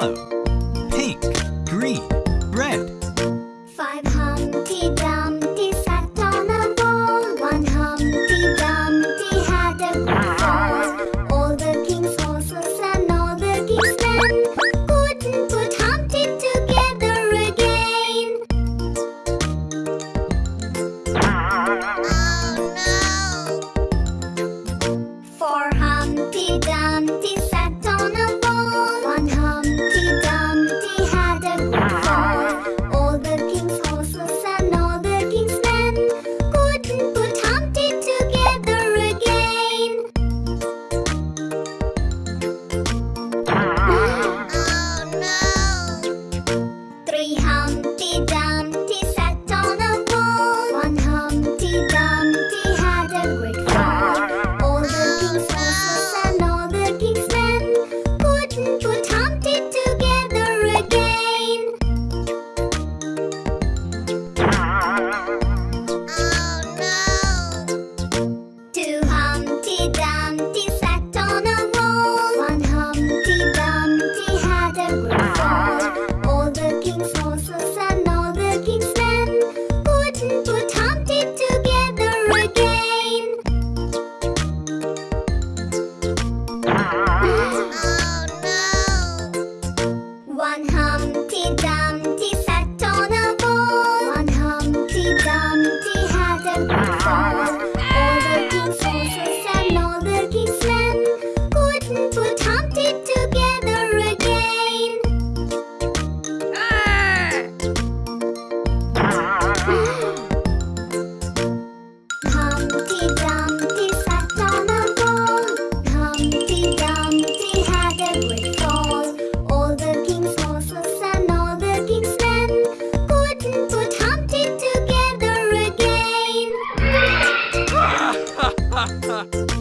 yellow, pink, green, Ha ha!